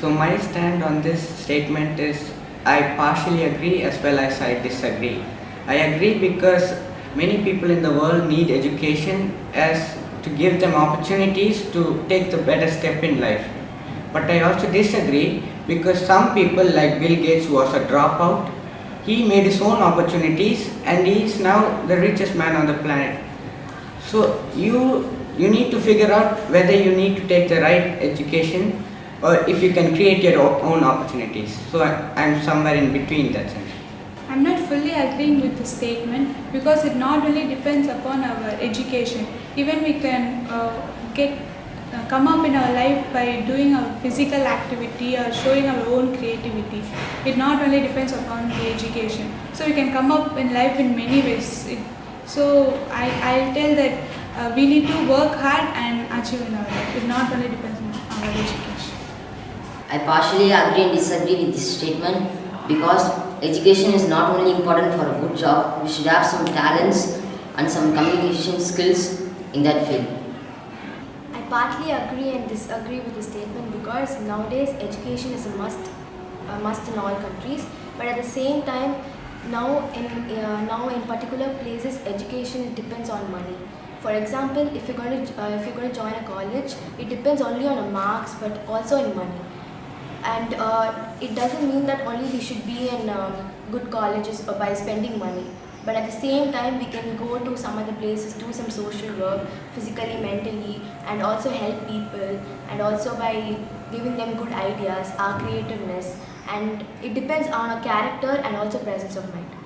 So my stand on this statement is I partially agree as well as I disagree. I agree because many people in the world need education as to give them opportunities to take the better step in life. But I also disagree because some people like Bill Gates was a dropout, he made his own opportunities and he is now the richest man on the planet. So you you need to figure out whether you need to take the right education or if you can create your own opportunities. So I, I'm somewhere in between that sense. I'm not fully agreeing with the statement because it not only depends upon our education. Even we can uh, get uh, come up in our life by doing a physical activity or showing our own creativity. It not only depends upon the education. So we can come up in life in many ways. It, so I I'll tell that uh, we need to work hard and achieve in our life. It not only depends on our education. I partially agree and disagree with this statement because education is not only important for a good job, we should have some talents and some communication skills in that field. I partly agree and disagree with the statement because nowadays education is a must, a must in all countries. But at the same time, now in uh, now in particular places, education depends on money. For example, if you're going to uh, if you're going to join a college, it depends only on marks, but also in money. And uh, it doesn't mean that only we should be in um, good colleges by spending money. But at the same time, we can go to some other places, do some social work, physically, mentally, and also help people, and also by giving them good ideas, our creativeness, and it depends on our character and also presence of mind.